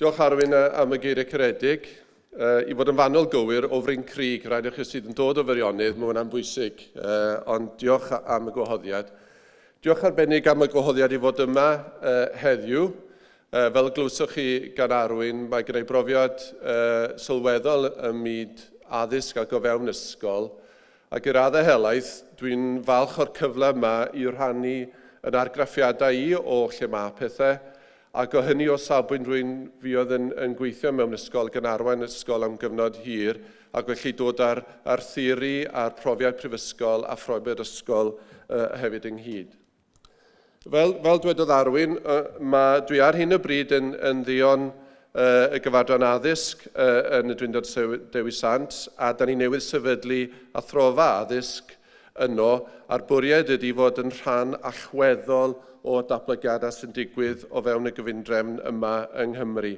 Diolch Arwyn am y geiriau caredig. Uh, I fod yn fanol gywir o Fryn Crig, rhaid i chi sydd yn dod o fyrionydd, mae hwnna'n bwysig, uh, ond diolch am y gwahoddiad. Diolch arbennig am y gwahoddiad i fod yma uh, heddiw. Uh, fel glwswch chi gan arwyn, mae gyda brofiad uh, sylweddol ym myd addysg ac o fewn ysgol. Ac i'r addau helaeth, dwi'n falch o'r cyfle yma i rhannu yn argraffiadau i o lle mae pethau, Ac o hynny o sabwynt rwy'n fi oedd yn, yn gweithio mewn ysgol gan arwain ysgol am gyfnod hir, ac felly dod ar, ar theori a'r profiad prifysgol a phrofiad ysgol uh, hefyd ynghyd. Fel, fel dwedodd Arwyn, uh, mae, dwi ar hyn o bryd yn, yn ddion uh, y gyfadran addysg uh, yn y Dwyndod Dewi Sant, a da ni newydd sefydlu athrofa addysg yno a'r bwriad ydy fod yn rhan allweddol o datblygiadau sy'n digwydd o fewn y gyfundrefn yma yng Nghymru.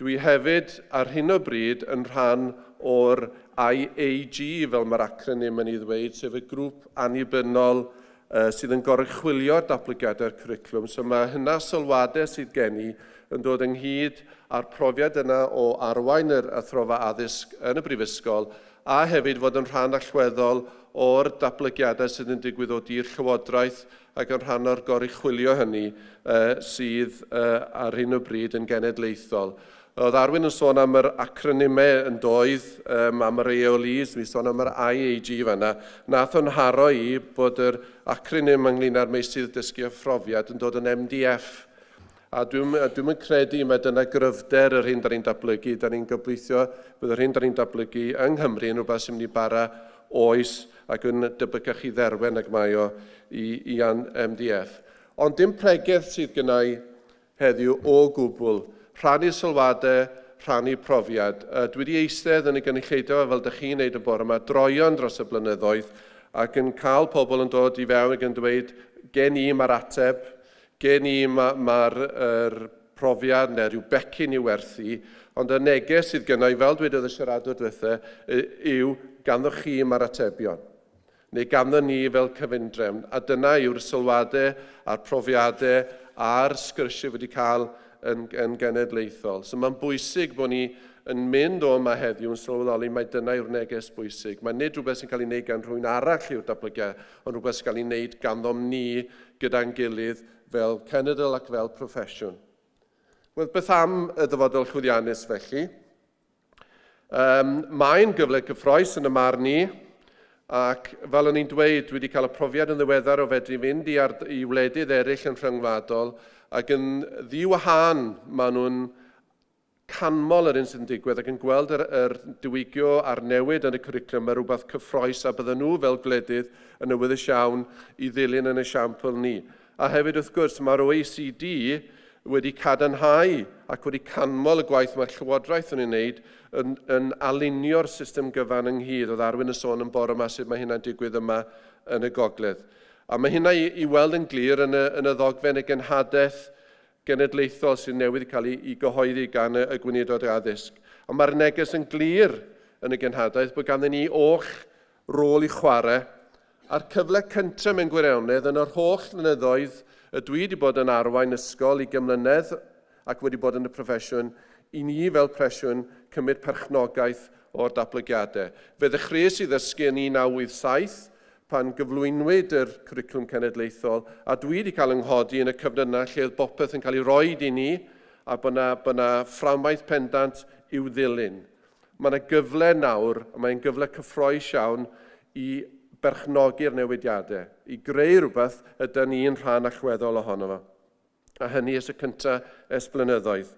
Dwi hefyd ar hyn o bryd yn rhan o'r IAG, fel mae'r acronym yn ei ddweud, sef y grŵp annibynnol uh, sydd yn gorychwilio datblygiadau'r cwricwlwm. So mae hynna sylwadau sydd gen i yn dod ynghyd â'r profiad yna o arwain yr athrofa addysg yn y brifysgol a hefyd fod yn rhan allweddol o'r datblygiadau sydd yn digwydd o dir llywodraeth ac yn rhan o'r goruchwylio hynny uh, sydd uh, ar hyn o bryd yn genedlaethol. Oedd Arwyn yn sôn am yr acronymau yn doedd, um, am yr EOLs, mi sôn am yr IAG fanna. Nath o'n haro i bod yr acronym ynglyn â'r meisydd dysgu a phrofiad yn dod yn MDF A dwi'n dwi credu mae dyna gryfder yr hyn da ni'n datblygu. Da ni'n gobeithio bod yr hyn da ni'n datblygu yng Nghymru yn rhywbeth sy'n mynd i bara oes ac yn debygach i dderwen ac mae o i, i an MDF. Ond dim pregeth sydd gynnau heddiw o gwbl. Rhannu sylwadau, rhannu profiad. Dwi wedi eistedd yn y gynulleidfa fel ydych chi'n neud y bore yma droion dros y blynyddoedd ac yn cael pobl yn dod i fewn ac yn dweud gen i mae'r ateb, gen i mae'r ma, er profiad neu rhyw becyn i werthu, ond y neges sydd gynnu i, fel dweud y siaradwr diwethaf, yw ganddo chi mae'r atebion neu ganddo ni fel cyfundrefn. A dyna yw'r sylwadau a'r profiadau a'r sgyrsiau wedi cael yn, yn genedlaethol. So mae'n bwysig bod ni yn mynd o yma heddiw yn sylweddoli mae dyna yw'r neges bwysig. Mae nid rhywbeth sy'n cael ei wneud gan rhywun arall yw'r datblygiad, ond rhywbeth sy'n cael ei wneud ganddo'n ni gyda'n gilydd fel cenedl ac fel proffesiwn. Wel, beth am y dyfodol chwyddiannus felly? Um, Mae'n gyfle cyffroes yn y marn ni, ac fel o'n i'n dweud, dwi wedi cael y profiad yn ddiweddar o fedru fynd i, ar, i wledydd eraill yn rhyngwladol, ac yn ddiwahan maen nhw'n canmol yr un sydd yn digwydd ac yn gweld yr, yr diwygio a'r newid yn y cwricwlwm mae rhywbeth cyffroes a bydden nhw fel gledydd yn ywyddus iawn i ddilyn yn y siampl ni. A hefyd wrth gwrs mae'r OECD wedi cadarnhau ac wedi canmol y gwaith mae'r Llywodraeth yn ei wneud yn, yn alunio'r system gyfan ynghyd. Oedd arwyn y sôn yn bore yma sut mae hynna'n digwydd yma yn y gogledd. A mae hynna i, i weld yn glir yn y, yn y ddogfen y genhadaeth genedlaethol sy'n newydd cael ei, ei gyhoeddi gan y, y gweinidod addysg. Ond mae'r neges yn glir yn y genhadaeth bod ganddyn ni o'ch rôl i chwarae a'r cyfle cyntaf mewn gwirionedd yn yr holl flynyddoedd y dwi wedi bod yn arwain ysgol i gymlynedd ac wedi bod yn y proffesiwn i ni fel presiwn cymryd perchnogaeth o'r datblygiadau. Fe ddechreuais i ddysgu yn 1987 pan gyflwynwyd yr cwricwlwm cenedlaethol, a dwi wedi cael ynghodi yn y cyfnod lle oedd bopeth yn cael ei roi i ni, a bod yna, bod yna fframwaith pendant i'w ddilyn. Mae yna gyfle nawr, a mae'n gyfle cyffroes iawn i berchnogi'r newidiadau, i greu rhywbeth ydy ni'n rhan allweddol ohono fo. A hynny ys y cyntaf es blynyddoedd.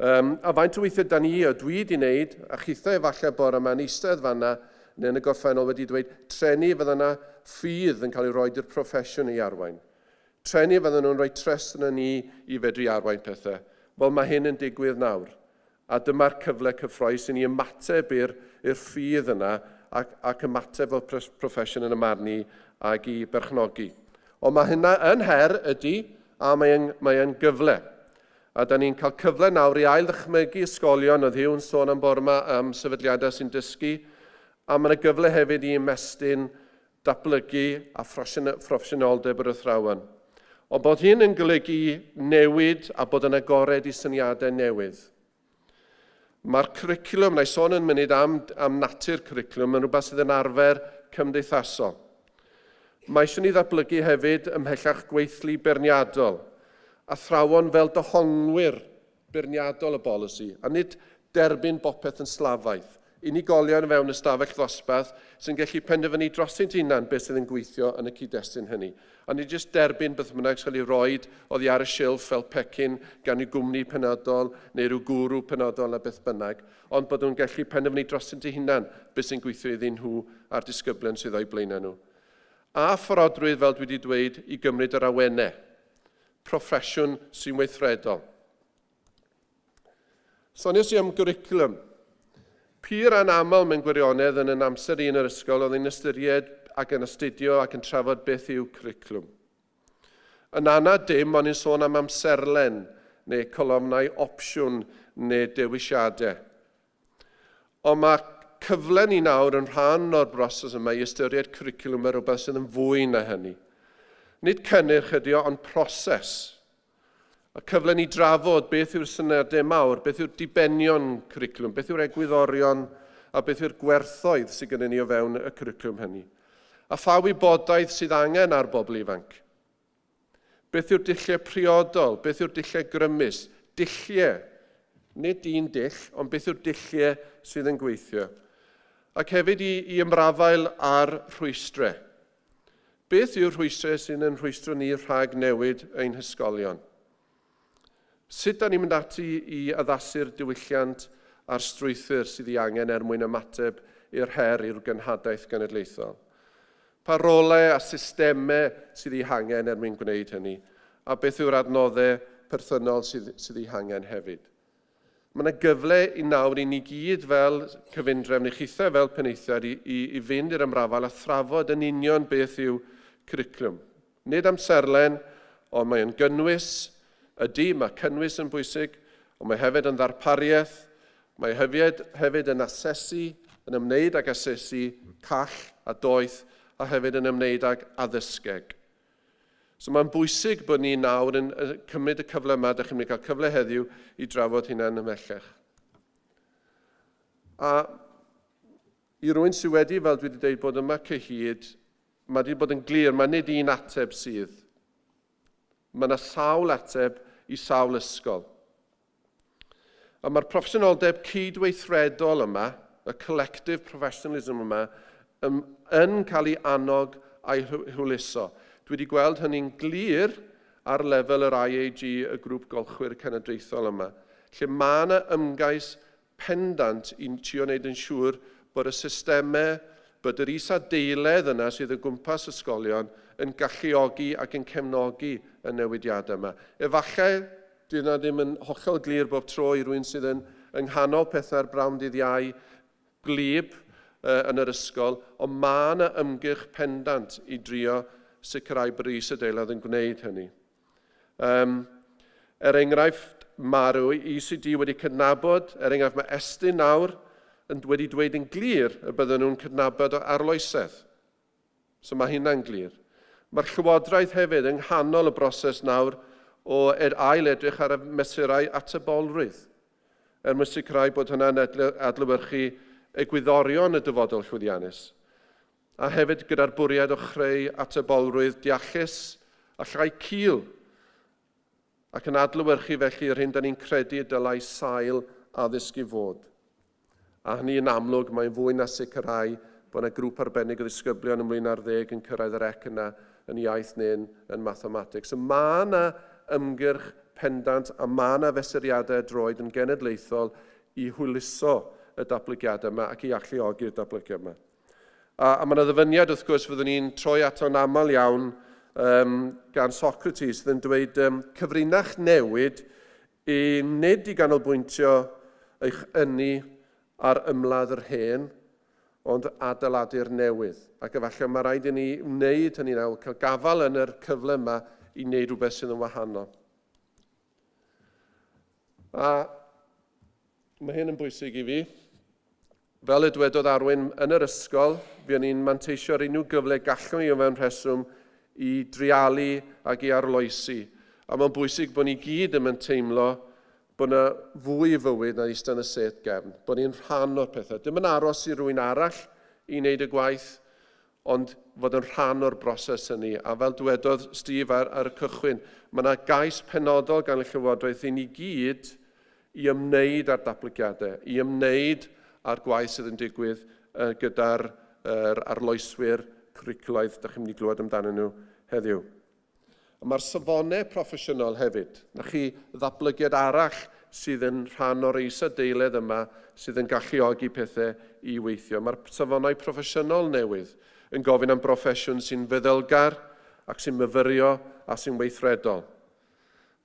Um, a faint o weithiau da ni, o dwi wedi wneud, a chithau efallai bore yma'n eistedd fanna, neu yn y gorffennol wedi dweud trenu fydda yna ffydd yn cael ei roed i'r proffesiwn i arwain. Trenu fydda nhw'n rhoi trest yn ni i fedru arwain pethau. Wel mae hyn yn digwydd nawr. A dyma'r cyfle cyffroes i ni ymateb i'r ffydd yna ac, ac ymateb fel proffesiwn yn ymarnu ac i berchnogi. Ond mae hynna yn her ydy a mae'n mae gyfle. A da ni'n cael cyfle nawr i ail ddychmygu ysgolion oedd hiw'n sôn am borma am sefydliadau sy'n dysgu a mae yna gyfle hefyd i ymestyn datblygu a phroffesiynoldeb yr athrawon. Ond bod hyn yn golygu newid a bod yn agored i syniadau newydd. Mae'r cwricwlwm, na i sôn yn munud am, am natur cwricwlwm, yn rhywbeth sydd yn arfer cymdeithasol. Mae eisiau ni ddatblygu hefyd ymhellach gweithlu berniadol, a thrawon fel dyhongwyr berniadol y bolisi, a nid derbyn bopeth yn slafaidd unigolion fewn ystafell ddosbarth sy'n gallu penderfynu drosynt hunan beth sydd yn gweithio yn y cyd-destun hynny. A ni jyst derbyn beth bynnag sy'n cael ei roed oddi ar y silff fel pecyn gan ei gwmni penodol neu rhyw gwrw penodol a beth bynnag, ond bod nhw'n gallu penderfynu dros eu hunan beth sy'n gweithio iddyn nhw a'r disgyblion sydd o'i blaenau nhw. A fforodrwydd, fel dwi wedi dweud, i gymryd yr awennau. Proffesiwn sy'n weithredol. Sonios i am gwricwlwm Pur anaml mewn gwirionedd yn yn amser un yr ysgol, oedd yn ystyried ac yn astudio ac yn trafod beth yw cwriclwm. Yn anna dim, ond yn sôn am amserlen neu colofnau opsiwn neu dewisiadau. Ond mae cyfle ni nawr yn rhan o'r broses yma i ystyried cwriclwm ar rhywbeth sydd yn fwy na hynny. Nid cynnyrch ydy o, ond proses y cyfle ni drafod beth yw'r syniadau mawr, beth yw'r dibenion cwricwlwm, beth yw'r egwyddorion a beth yw'r gwerthoedd sydd gennym ni o fewn y cwricwlwm hynny. A pha wybodaeth sydd angen ar bobl ifanc. Beth yw'r dilliau priodol, beth yw'r dilliau grymus, Dilliau. nid un dill, ond beth yw'r dilliau sydd yn gweithio. Ac hefyd i, i ymrafael ar rhwystrau. Beth yw'r rhwystrau sy'n yn rhwystro ni rhag newid ein hysgolion? Sut da ni'n mynd ati i addasu'r diwylliant a'r strwythyr sydd ei angen er mwyn ymateb i'r her i'r gynhadaeth genedlaethol? Pa rolau a systemau sydd ei hangen er mwyn gwneud hynny? A beth yw'r adnoddau perthynol sydd, sydd ei hangen hefyd? Mae yna gyfle i nawr i ni gyd fel cyfundrefn i chithau fel peneithiad i, i, i fynd i'r ymrafal a thrafod yn union beth yw cwricwlwm. Nid amserlen, ond mae yn gynnwys, ydy mae cynnwys yn bwysig, ond mae hefyd yn ddarpariaeth, mae hefyd, hefyd yn asesu, yn ymwneud ag asesu call a doeth, a hefyd yn ymwneud ag addysgeg. So mae'n bwysig bod ni nawr yn cymryd y cyfle yma, da chi'n mynd cael cyfle heddiw i drafod hynna'n ymellach. A i rwy'n sydd wedi, fel dwi wedi dweud, bod yma cyhyd, mae wedi bod yn glir, mae nid un ateb sydd. Mae yna sawl ateb i sawl ysgol. A mae'r proffesiynoldeb cydweithredol yma, y collective professionalism yma, yn cael ei annog a'i hwyluso. Dwi wedi gweld hynny'n glir ar lefel yr IAG, y grŵp golchwyr cenedlaethol yma, lle mae yna ymgais pendant i'n trio wneud yn siŵr bod y systemau, bod yr isa deiledd yna sydd o gwmpas ysgolion yn galluogi ac yn cefnogi y newidiadau yma. Efallai, dwi yna ddim yn hollol glir bob tro i rwy'n sydd yn yng nghanol pethau'r brawn dydd iau glib uh, yn yr ysgol, ond mae yna ymgyrch pendant i drio sicrhau bris y deilad yn gwneud hynny. Um, er enghraifft, marw, ECD wedi cydnabod, er enghraifft mae Estyn nawr yn wedi dweud yn glir y bydden nhw'n cydnabod o arloesedd. So mae hynna'n glir. Mae'r Llywodraeth hefyd yng nghanol y broses nawr o ed ail edrych ar y mesurau atebolrwydd er mwyn sicrhau bod hynna'n adlywyrchu egwyddorion y dyfodol llwyddiannus a hefyd gyda'r bwriad o chreu atebolrwydd deallus a llai cil ac yn adlywyrchu felly yr hyn da ni'n credu dylai sail addysg i fod. A hynny yn amlwg mae'n fwy na sicrhau bod yna grŵp arbennig o ddisgyblion ymlaen ar ddeg yn cyrraedd yr ec yna yn iaith neu'n yn mathematics. So mae yna ymgyrch pendant a mae yna fesuriadau droed yn genedlaethol i hwyluso y datblygiadau yma ac i alluogi'r datblygiad yma. A, a mae yna ddyfyniad wrth gwrs fyddwn ni'n troi ato'n aml iawn um, gan Socrates sydd yn dweud um, cyfrinach newid i nid i ganolbwyntio eich ynni ar ymladd yr hen, ond adeiladu'r newydd. Ac efallai mae rhaid i ni wneud hynny nawr, cael gafael yn yr cyfle yma i wneud rhywbeth sydd yn wahanol. A mae hyn yn bwysig i fi. Fel y dwedodd Arwyn, yn yr ysgol, fi o'n i'n manteisio unrhyw gyfle gallwn ni o fewn rheswm i drialu ac i arloesi. A mae'n bwysig bod ni gyd yn teimlo bod yna fwy i fywyd na eistedd yn y set gefn, bod ni'n rhan o'r pethau. Dim yn aros i rhywun arall i wneud y gwaith, ond fod yn rhan o'r broses hynny. A fel dywedodd Steve ar, ar y cychwyn, mae yna gais penodol gan y Llywodraeth i ni gyd i ymwneud â'r datblygiadau, i ymwneud â'r gwaith sydd yn digwydd uh, gyda'r uh, arloeswyr cwricwlaidd, da chi'n mynd i glywed amdanyn nhw heddiw. Mae'r safonau proffesiynol hefyd. Na chi ddatblygiad arall sydd yn rhan o'r eisa deiled yma sydd yn galluogi pethau i weithio. Mae'r safonau proffesiynol newydd yn gofyn am broffesiwn sy'n feddylgar ac sy'n myfyrio a sy'n weithredol.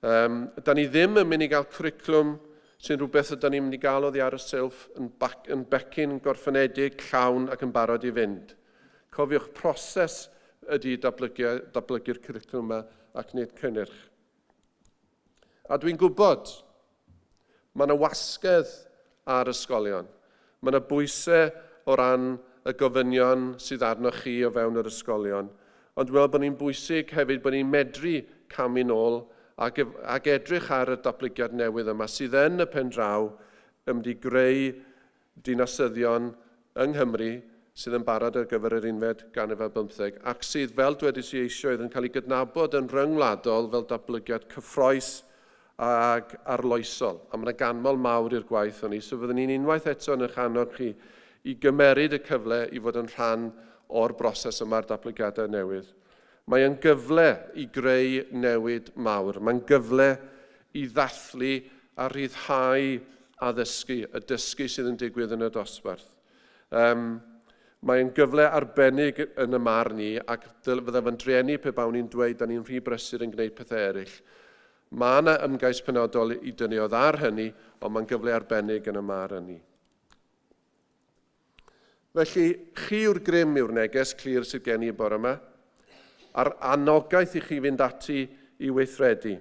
Um, da ni ddim yn mynd i gael cwricwlwm sy'n rhywbeth ydym ni'n mynd i gael oddi ar y sylf yn, bac, yn becyn gorffenedig, llawn ac yn barod i fynd. Cofiwch proses ydy datblygu'r datblygu cwricwlwm yma ac nid cynnyrch. A dwi'n gwybod, mae yna wasgedd ar ysgolion. Mae yna bwysau o ran y gofynion sydd arnoch chi o fewn yr ysgolion. Ond dwi'n meddwl bod ni'n bwysig hefyd bod ni'n medru camu nôl ac, ac edrych ar y datblygiad newydd yma sydd yn y pen draw ymdi greu dinasyddion yng Nghymru sydd yn barod ar gyfer yr unfed ganrif ar bymtheg, ac sydd, fel dwedais i eisoedd, yn cael ei gydnabod yn ryngwladol fel datblygiad cyffroes ac arloesol. A mae'n ganmol mawr i'r gwaith o'n i, so fyddwn ni'n unwaith eto yn eich anog chi i gymeryd y cyfle i fod yn rhan o'r broses yma'r datblygiadau newydd. Mae yn gyfle i greu newid mawr. Mae'n gyfle i ddathlu a rhyddhau addysgu, y dysgu sydd yn digwydd yn y dosbarth. Um, Mae'n gyfle arbennig yn y mar ni ac fydda fy'n triennu pe bawn ni'n dweud da ni'n rhy brysur yn gwneud pethau eraill. Mae yna ymgais penodol i dyniodd ar hynny, ond mae'n gyfle arbennig yn y mar hynny. Felly, chi yw'r grym yw'r neges clir sydd gen i bore yma, a'r anogaeth i chi fynd ati i weithredu.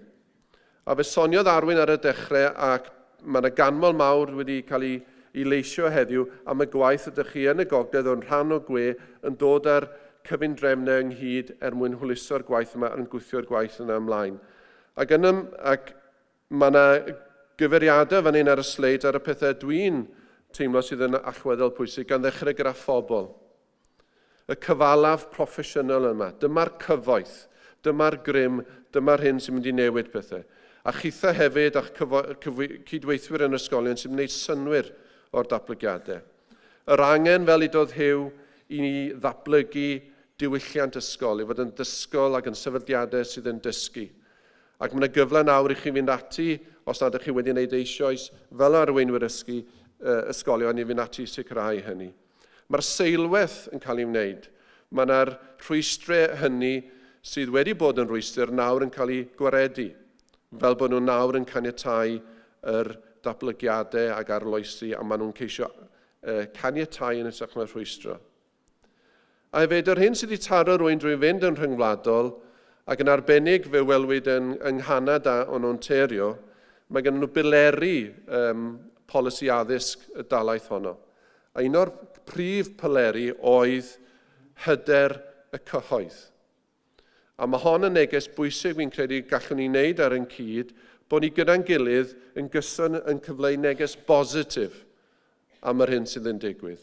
A fe soniodd arwyn ar y dechrau ac mae yna ganmol mawr wedi cael ei i leisio heddiw am y gwaith ydych chi yn y gogledd o'n rhan o gwe yn dod â'r cyfundrefnau ynghyd er mwyn hwyluso'r gwaith yma yn gwythio'r gwaith yna ymlaen. Ac yn ym, ac mae yna gyfeiriadau fan hyn ar y sleid ar y pethau dwi'n teimlo sydd yn allweddol pwysig gan ddechrau gyda phobl. Y cyfalaf proffesiynol yma, dyma'r cyfoeth, dyma'r grym, dyma'r hyn sy'n mynd i newid pethau. A chitha hefyd a'ch cydweithwyr yn ysgolion sy'n gwneud synwyr o'r datblygiadau. Yr angen fel i dod Hew i ni ddatblygu diwylliant ysgol, i fod yn dysgol ac yn sefydliadau sydd yn dysgu. Ac mae yna gyfle nawr i chi fynd ati, os nad ydych chi wedi gwneud eisoes, fel arweinwyr ysgu, ysgolion i fynd ati i sicrhau hynny. Mae'r seilwaith yn cael ei wneud. Mae yna'r rhwystrau hynny sydd wedi bod yn rhwystr nawr yn cael ei gwaredu, fel bod nhw nawr yn caniatau yr datblygiadau ag arloesi a maen nhw'n ceisio uh, caniatau yn ysach na'r rhwystro. A hefyd, yr hyn sydd wedi taro rwy'n drwy fynd yn rhyngwladol ac yn arbennig fe welwyd yn, yng Nghanada o'n Ontario, mae gen nhw bileri um, polisi addysg y dalaeth honno. A un o'r prif pileri oedd hyder y cyhoedd. A mae hon yn neges bwysig fi'n credu gallwn ni wneud ar yn cyd bod ni gyda'n gilydd yn gyson yn cyfleu neges bositif am yr hyn sydd yn digwydd.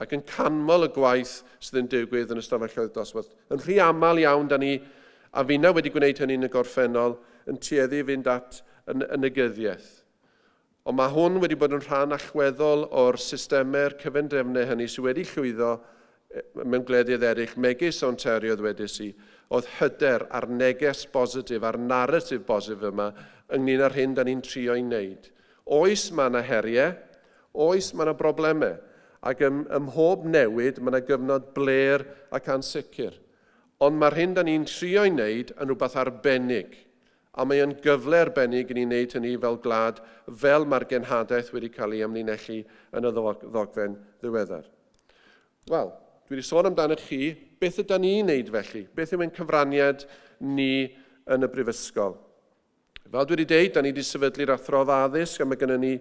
Ac yn canmol y gwaith sydd yn digwydd yn ystafelloedd dosbarth. Yn rhy aml iawn, da ni, a fi na wedi gwneud hynny yn y gorffennol, yn tueddu fynd at yn, yn y gyddiaeth. Ond mae hwn wedi bod yn rhan allweddol o'r systemau'r cyfendrefnau hynny sydd wedi llwyddo e, mewn gwledydd eraill, megis Ontario ddwedais i, oedd hyder a'r neges bositif, a'r narratif bositif yma ynglyn â'r hyn da ni'n trio i wneud. Oes mae yna heriau, oes mae yna broblemau, ac ym, ym mhob newid mae yna gyfnod bler ac ansicr. Ond mae'r hyn da ni'n trio i wneud yn rhywbeth arbennig, a mae yn gyfle arbennig i ni wneud hynny fel glad, fel mae'r genhadaeth wedi cael ei ymlinellu yn y ddogfen ddiweddar. Wel, dwi wedi sôn amdano chi beth ydym ni'n neud felly? Beth yw ein cyfraniad ni yn y brifysgol? Fel dwi wedi dweud, da ni wedi sefydlu'r athro addysg a mae gennym ni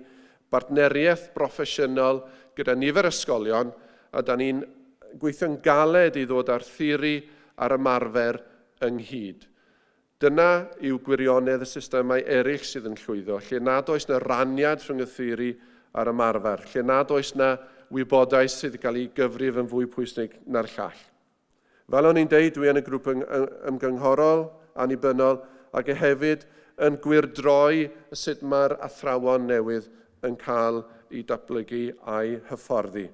bartneriaeth broffesiynol gyda nifer ysgolion a da ni'n gweithio'n galed i ddod ar thiri a'r ymarfer ynghyd. Dyna yw gwirionedd y systemau eraill sydd yn llwyddo, lle nad oes na raniad rhwng y theori a'r ymarfer, lle nad oes na wybodaeth sydd wedi cael ei gyfrif yn fwy pwysig na'r llall. Fel o'n i'n deud, dwi yn y grŵp ymgynghorol, annibynnol, ac e hefyd yn gwirdroi sut mae'r athrawon newydd yn cael ei datblygu a'i hyfforddi.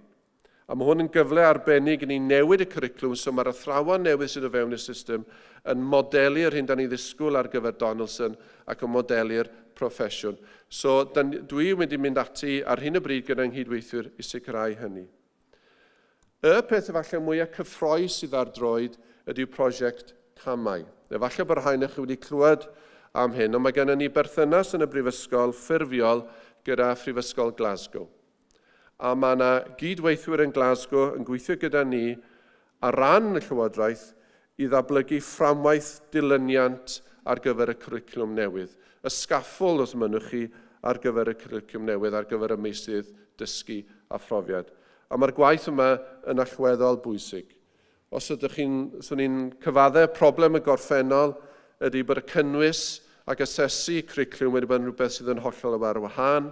A mae hwn yn gyfle arbennig i ni newid y cwriclwm so mae'r athrawon newydd sydd o fewn y system yn modelu'r hyn da ni ddisgwyl ar gyfer Donaldson ac yn modelu'r proffesiwn. So dwi wedi mynd ati ar hyn o bryd gyda'n nghydweithwyr i sicrhau hynny. Y peth efallai mwyaf cyffroes sydd ar droed ydyw prosiect camau. Efallai bod rhain eich wedi clywed am hyn, ond mae gennym ni berthynas yn y brifysgol ffurfiol gyda Phrifysgol Glasgow. A mae yna gydweithwyr yn Glasgow yn gweithio gyda ni ar ran y Llywodraeth i ddablygu fframwaith dilyniant ar gyfer y cwricwlwm newydd. Y sgaffol, os mynwch chi, ar gyfer y cwricwlwm newydd, ar gyfer y meisydd dysgu a phrofiad a mae'r gwaith yma yn allweddol bwysig. Os ydych chi'n so ni cyfaddau problem y gorffennol ydy bod y cynnwys ac asesu cricliwm wedi bod yn rhywbeth sydd yn hollol y ar wahân,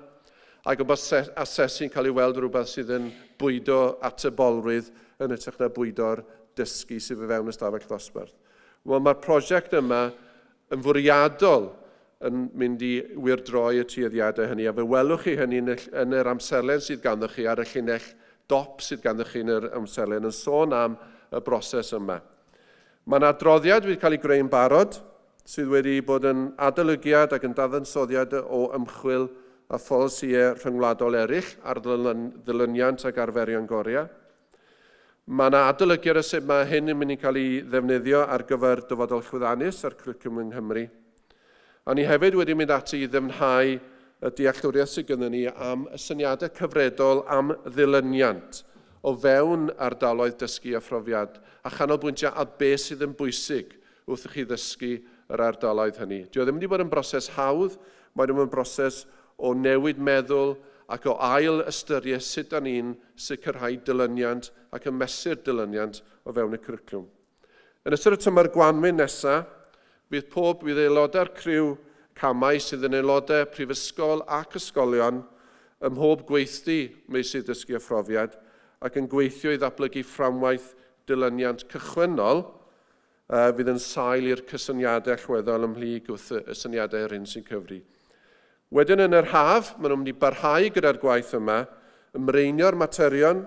ac y bod asesu'n cael ei weld rhywbeth sydd yn bwydo at y bolrydd yn ytrach na bwydo'r dysgu sydd fe fewn ystafell ddosbarth. Wel, mae'r prosiect yma yn fwriadol yn mynd i wirdroi y tueddiadau hynny, a fe welwch chi hynny yn yr amserlen sydd ganddoch chi ar y llinell dop sydd ganddoch chi yn yr amserlen yn sôn am y broses yma. Mae yna adroddiad wedi cael ei greu'n barod sydd wedi bod yn adolygiad ac yn dadansoddiad o ymchwil a pholisïau rhyngwladol eraill ar ddilyniant ac arferion goria. Mae yna adolygiad y sut mae hyn yn mynd i cael ei ddefnyddio ar gyfer dyfodol chwyddannus a'r cwricwm yng Nghymru. A ni hefyd wedi mynd ati i ddefnhau dealltwriaeth sydd gyda ni am y syniadau cyfredol am ddilyniant o fewn ardaloedd dysgu a phrofiad a chanolbwyntio a beth sydd yn bwysig wrth i chi ddysgu yr ardaloedd hynny. Dio ddim wedi bod yn broses hawdd, mae ddim yn broses o newid meddwl ac o ail ystyried sut da ni'n sicrhau dilyniant ac ymesur dilyniant o fewn y cwricwlwm. Yn ystod y tymor gwanwyn nesaf, bydd pob bydd aelodau'r criw camau sydd yn aelodau prifysgol ac ysgolion ym mhob gweithdi meysydd dysgu profiad ac yn gweithio i ddatblygu fframwaith dilyniant cychwynnol uh, fydd yn sail i'r cysyniadau allweddol ymhlyg wrth y syniadau yr un sy'n cyfri. Wedyn yn yr haf, maen nhw'n mynd i barhau gyda'r gwaith yma, ymreinio'r materion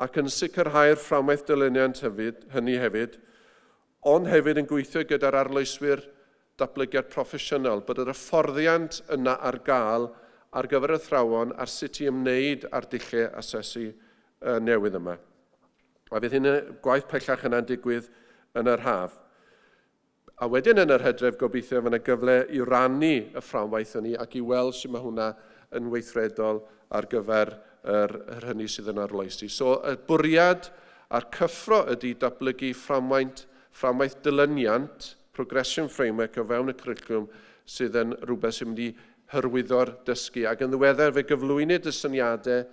ac yn sicrhau'r fframwaith dilyniant hefyd, hynny hefyd, ond hefyd yn gweithio gyda'r arloeswyr datblygiad proffesiynol, bod yr hyfforddiant yna ar gael ar gyfer y thrawon ar sut i ymwneud â'r dillau asesu uh, newydd yma. A fydd hyn y gwaith pellach yna'n digwydd yn yr haf. A wedyn yn yr hydref gobeithio fydd yna gyfle i rannu y fframwaith hynny ac i weld sy'n mae hwnna yn weithredol ar gyfer yr, yr hynny sydd yn arloesi. So y bwriad a'r cyffro ydy datblygu fframwaith, fframwaith dilyniant progression framework o fewn y cwricwlwm sydd yn rhywbeth sy'n mynd i hyrwyddo'r dysgu. Ac yn ddiweddar, fe gyflwynid y syniadau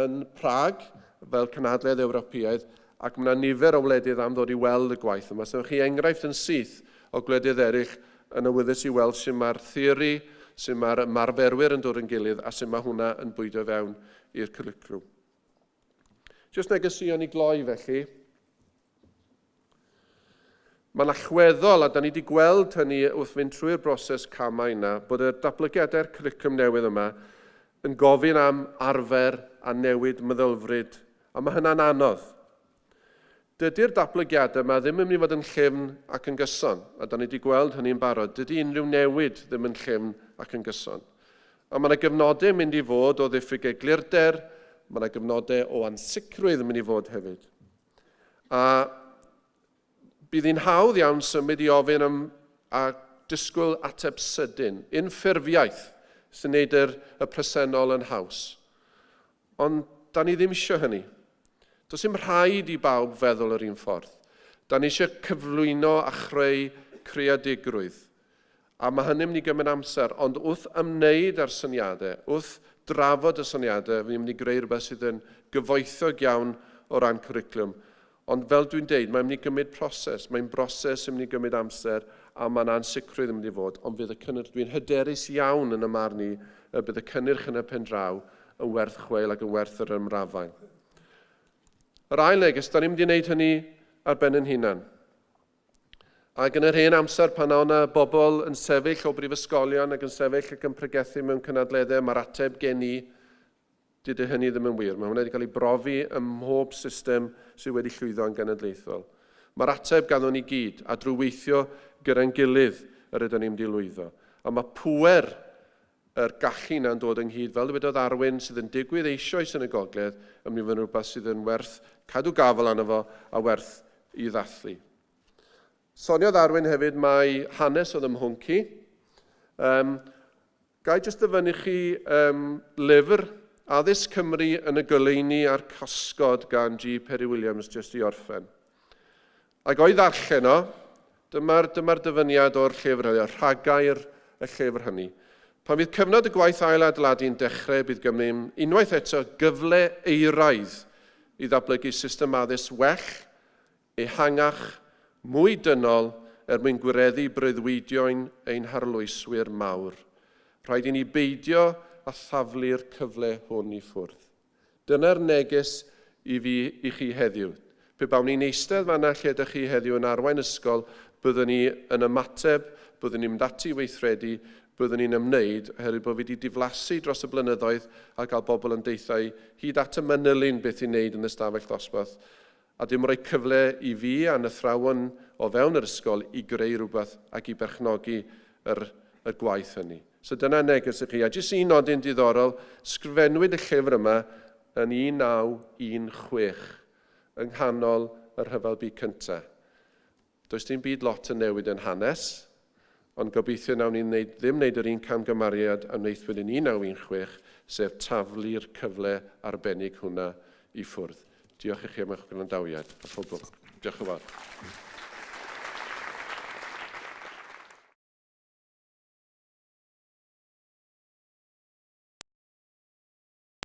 yn Prag fel Cynadledd Ewropeaidd ac mae yna nifer o wledydd am ddod i weld y gwaith yma. So, chi enghraifft yn syth o gwledydd eraill yn awyddus i weld sy'n mae'r theori, sy'n mae'r marferwyr yn dod yn gilydd a sy'n mae hwnna yn bwydo fewn i'r cwricwlwm. Jyst negesion i gloi felly, Mae'n allweddol, a da ni wedi gweld hynny wrth fynd trwy'r broses camau yna, bod y datblygiadau'r curriculum newydd yma yn gofyn am arfer a newid meddylfryd, a mae hynna'n anodd. Dydy'r datblygiadau yma ddim yn mynd i fod yn llym ac yn gyson, a da ni wedi gweld hynny'n barod. Dydy unrhyw newid ddim yn llym ac yn gyson. A mae yna gyfnodau mynd i fod o ddiffyg eglurder, mae yna gyfnodau o ansicrwydd yn mynd i fod hefyd. A bydd hi'n hawdd iawn symud i ofyn am a disgwyl ateb sydyn, unffurfiaeth sy'n neud yr, y presennol yn haws. Ond da ni ddim eisiau hynny. Does dim rhaid i bawb feddwl yr un ffordd. Da ni eisiau cyflwyno a chreu creadigrwydd. A mae hynny'n mynd i gymryd amser, ond wrth ymwneud â'r syniadau, wrth drafod y syniadau, fi'n mynd i greu rhywbeth sydd yn gyfoethog iawn o ran cwricwlwm. Ond fel dwi'n deud, mae'n mynd i gymryd proses. Mae'n broses yn mynd i gymryd amser a mae'n ansicrwydd yn mynd i fod. Ond fydd y cynnyrch, dwi'n hyderus iawn yn y marn i, y bydd y cynnyrch yn y pen draw yn werth chweil ac yn werth yr ymrafael. Yr ail neges, da ni'n mynd i wneud hynny ar ben yn hunan. Ac yn yr hen amser pan o'na bobl yn sefyll o brifysgolion ac yn sefyll ac yn pregethu mewn cynadleddau, mae'r ateb gen i dydy hynny ddim yn wir. Mae hwnna wedi cael ei brofi ym mhob system sydd wedi llwyddo yn genedlaethol. Mae'r ateb ganddo ni gyd a drwy weithio gyda'n gilydd yr ydym ni'n mynd lwyddo. A mae pwer yr gallu na'n dod ynghyd, fel dywedodd Arwyn sydd yn digwydd eisoes yn y gogledd, yn mynd i fod yn rhywbeth sydd yn werth cadw gafel arno fo a werth i ddathlu. Soniodd Arwyn hefyd mae hanes oedd ymhwnci. Um, gai jyst dyfynnu chi um, lyfr Addysg Cymru yn y goleini a'r casgod gan G. Perry Williams jyst i orffen. Ac o'i ddarllen o, dyma'r dyma, dyfyniad o'r llyfr hynny, rhagair y llyfr hynny. Pan fydd cyfnod y gwaith ailadladu'n dechrau, bydd gymryd unwaith eto gyfle eiraidd i ddatblygu system addysg well, ehangach, mwy dynol er mwyn gwireddu breuddwydioen ein harlwyswyr mawr. Rhaid i ni beidio a thaflu'r cyfle hwn i ffwrdd. Dyna'r neges i fi i chi heddiw. Pe bawn ni'n eistedd fanna lle ydych chi heddiw yn arwain ysgol, byddwn ni yn ymateb, byddwn ni'n mynd ati weithredu, byddwn ni'n ymwneud, oherwydd bod fi wedi diflasu dros y blynyddoedd a gael bobl yn deithau hyd at y manylun beth i'n wneud yn ystafell ddosbarth. A dim rhoi cyfle i fi a'n athrawon o fewn yr ysgol i greu rhywbeth ac i berchnogi yr, y gwaith hynny. So dyna neges i chi. A jyst un nodyn diddorol, sgrifennwyd y llyfr yma yn 1916 yng nghanol yr hyfel byd cyntaf. Does dim byd lot yn newid yn hanes, ond gobeithio nawn ni neud, ddim wneud yr un camgymariad a wneithwyd yn 1916, sef taflu'r cyfle arbennig hwnna i ffwrdd. Diolch i chi am eich gwrandawiad. Diolch yn fawr.